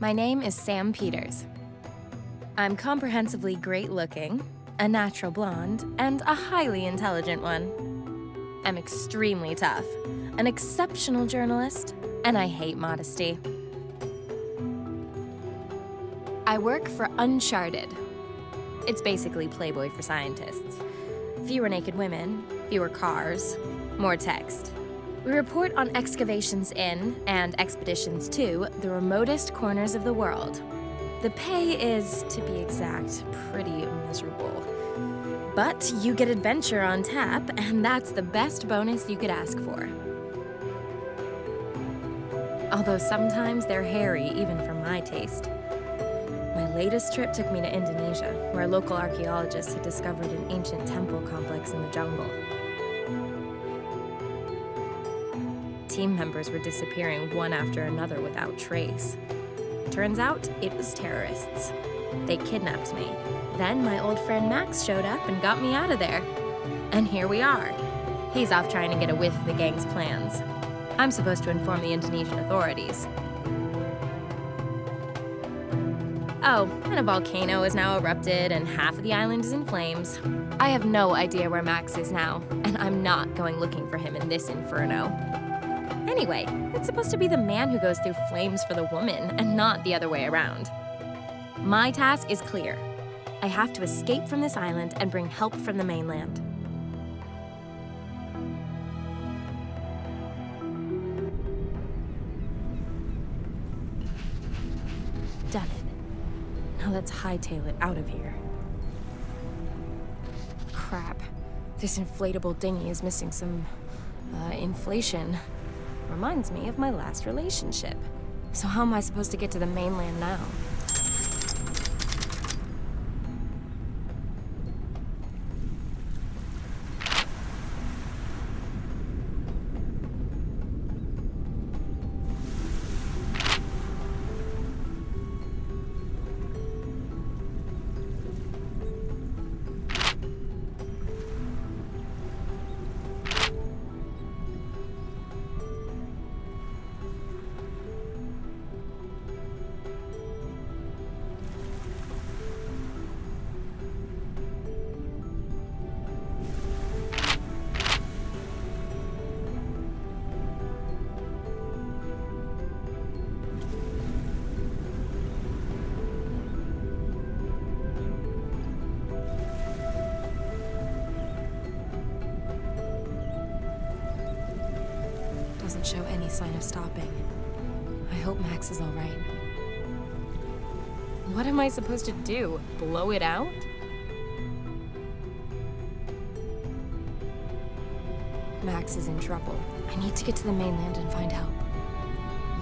My name is Sam Peters. I'm comprehensively great looking, a natural blonde, and a highly intelligent one. I'm extremely tough, an exceptional journalist, and I hate modesty. I work for Uncharted. It's basically Playboy for scientists. Fewer naked women, fewer cars, more text. We report on excavations in, and expeditions to, the remotest corners of the world. The pay is, to be exact, pretty miserable. But you get adventure on tap, and that's the best bonus you could ask for. Although sometimes they're hairy, even for my taste. My latest trip took me to Indonesia, where local archaeologists had discovered an ancient temple complex in the jungle. Team members were disappearing one after another without trace. Turns out, it was terrorists. They kidnapped me. Then my old friend Max showed up and got me out of there. And here we are. He's off trying to get a whiff of the gang's plans. I'm supposed to inform the Indonesian authorities. Oh, and a volcano has now erupted and half of the island is in flames. I have no idea where Max is now, and I'm not going looking for him in this inferno. Anyway, it's supposed to be the man who goes through flames for the woman, and not the other way around. My task is clear. I have to escape from this island and bring help from the mainland. Done it. Now let's hightail it out of here. Crap. This inflatable dinghy is missing some, uh, inflation. Reminds me of my last relationship. So how am I supposed to get to the mainland now? Doesn't show any sign of stopping. I hope Max is all right. What am I supposed to do? Blow it out? Max is in trouble. I need to get to the mainland and find help.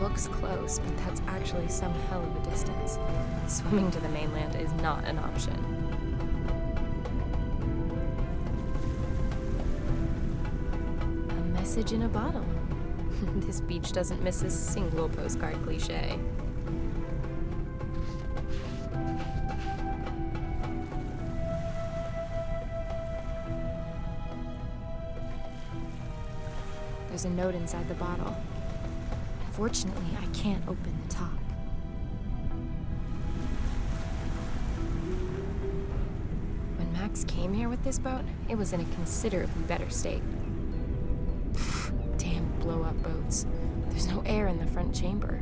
Looks close, but that's actually some hell of a distance. Swimming to the mainland is not an option. A message in a bottle. this beach doesn't miss a single postcard cliche. There's a note inside the bottle. Unfortunately, I can't open the top. When Max came here with this boat, it was in a considerably better state. Damn blow-up boats. There's no air in the front chamber.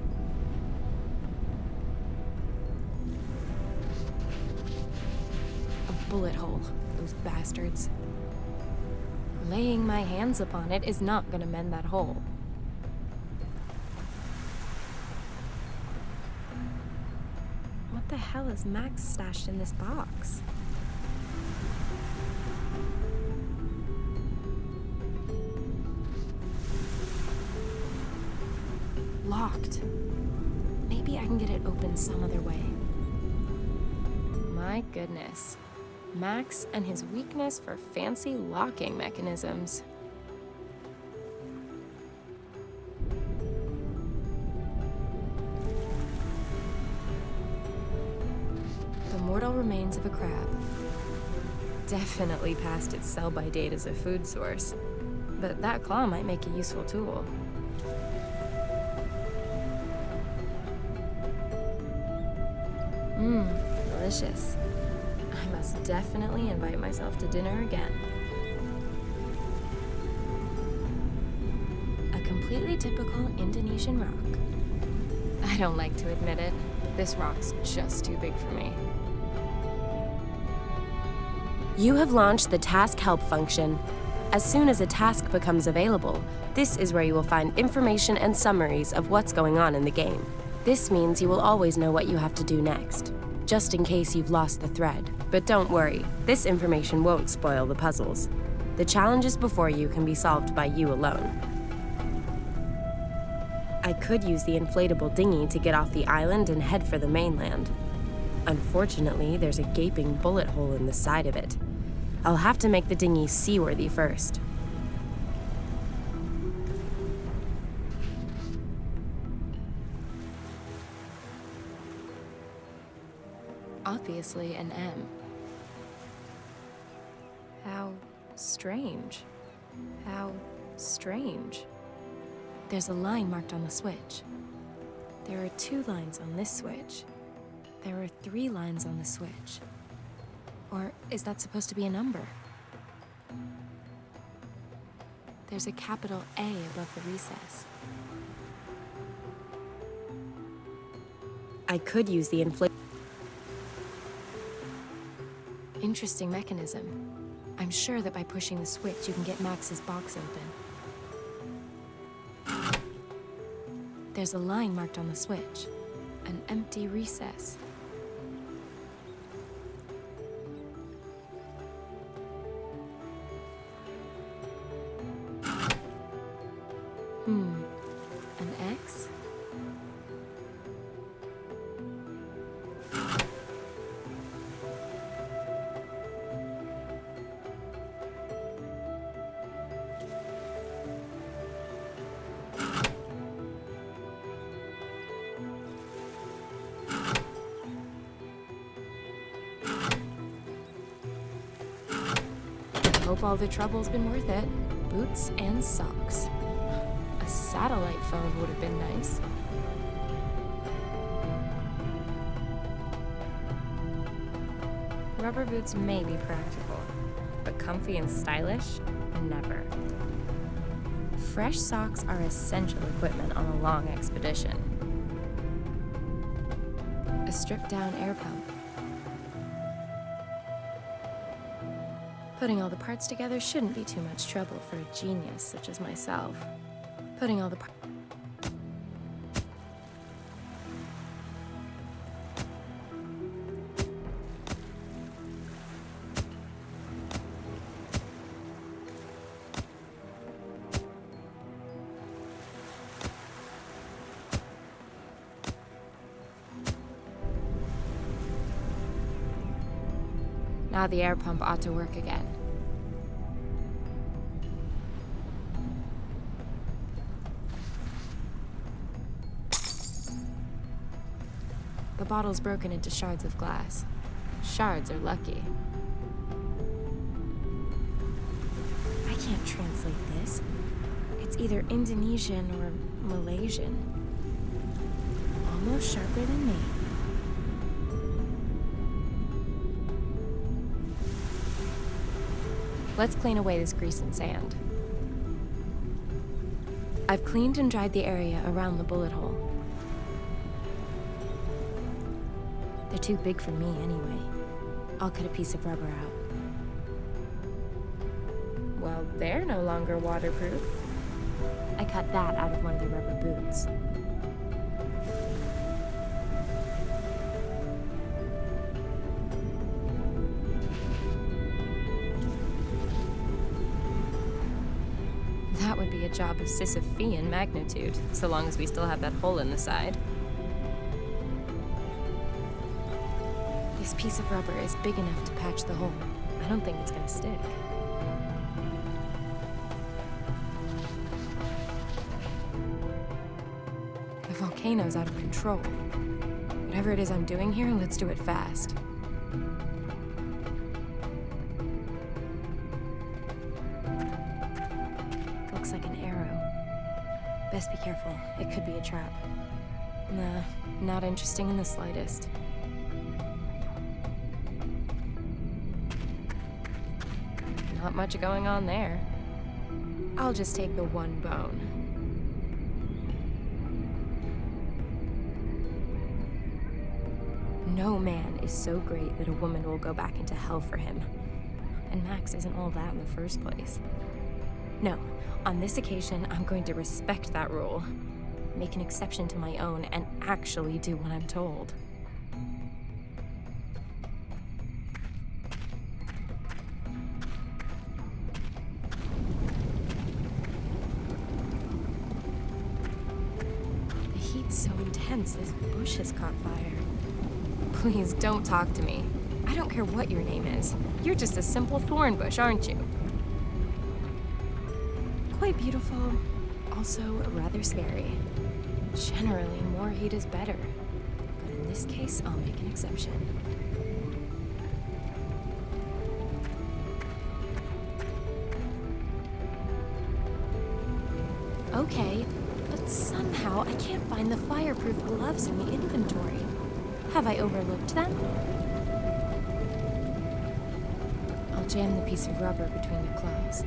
A bullet hole, those bastards. Laying my hands upon it is not gonna mend that hole. What the hell is Max stashed in this box? Locked. Maybe I can get it open some other way. My goodness. Max and his weakness for fancy locking mechanisms. The mortal remains of a crab. Definitely past its sell-by date as a food source. But that claw might make a useful tool. Delicious. I must definitely invite myself to dinner again. A completely typical Indonesian rock. I don't like to admit it. This rock's just too big for me. You have launched the Task Help function. As soon as a task becomes available, this is where you will find information and summaries of what's going on in the game. This means you will always know what you have to do next, just in case you've lost the thread. But don't worry, this information won't spoil the puzzles. The challenges before you can be solved by you alone. I could use the inflatable dinghy to get off the island and head for the mainland. Unfortunately, there's a gaping bullet hole in the side of it. I'll have to make the dinghy seaworthy first. Obviously an M. How strange. How strange. There's a line marked on the switch. There are two lines on this switch. There are three lines on the switch. Or is that supposed to be a number? There's a capital A above the recess. I could use the inflate. Interesting mechanism. I'm sure that by pushing the switch, you can get Max's box open. There's a line marked on the switch. An empty recess. Hope all the trouble's been worth it. Boots and socks. A satellite phone would have been nice. Rubber boots may be practical, but comfy and stylish? Never. Fresh socks are essential equipment on a long expedition. A stripped down air pump. Putting all the parts together shouldn't be too much trouble for a genius such as myself. Putting all the parts. Now the air pump ought to work again. The bottle's broken into shards of glass. Shards are lucky. I can't translate this. It's either Indonesian or Malaysian. Almost sharper than me. Let's clean away this grease and sand. I've cleaned and dried the area around the bullet hole. They're too big for me anyway. I'll cut a piece of rubber out. Well, they're no longer waterproof. I cut that out of one of the rubber boots. Job of Sisyphean magnitude, so long as we still have that hole in the side. This piece of rubber is big enough to patch the hole. I don't think it's gonna stick. The volcano's out of control. Whatever it is I'm doing here, let's do it fast. best be careful. It could be a trap. Nah, not interesting in the slightest. Not much going on there. I'll just take the one bone. No man is so great that a woman will go back into hell for him. And Max isn't all that in the first place. No, on this occasion, I'm going to respect that rule, make an exception to my own, and actually do what I'm told. The heat's so intense, this bush has caught fire. Please don't talk to me. I don't care what your name is. You're just a simple thorn bush, aren't you? Quite beautiful, also rather scary. Generally, more heat is better. But in this case, I'll make an exception. Okay, but somehow I can't find the fireproof gloves in the inventory. Have I overlooked them? I'll jam the piece of rubber between the claws.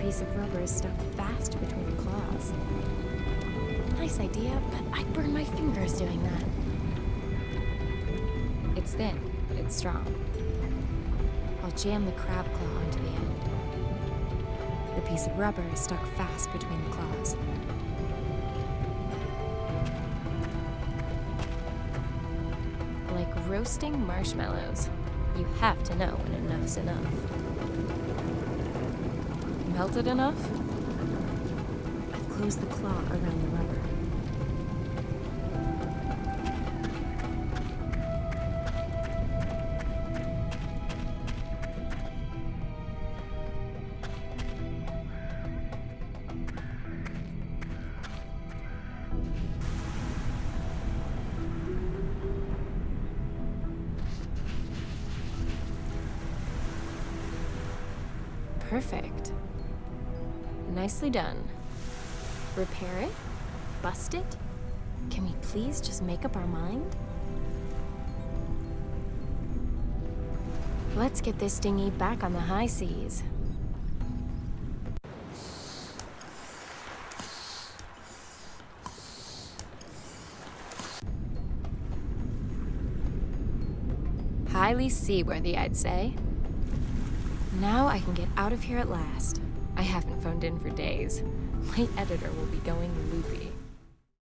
Piece of rubber is stuck fast between the claws. Nice idea, but I'd burn my fingers doing that. It's thin, but it's strong. I'll jam the crab claw onto the end. The piece of rubber is stuck fast between the claws. Like roasting marshmallows. You have to know when enough's enough. Melted enough? I've closed the claw around the rubber. Perfect. Nicely done. Repair it? Bust it? Can we please just make up our mind? Let's get this dinghy back on the high seas. Highly seaworthy, I'd say. Now I can get out of here at last. I haven't phoned in for days. My editor will be going loopy.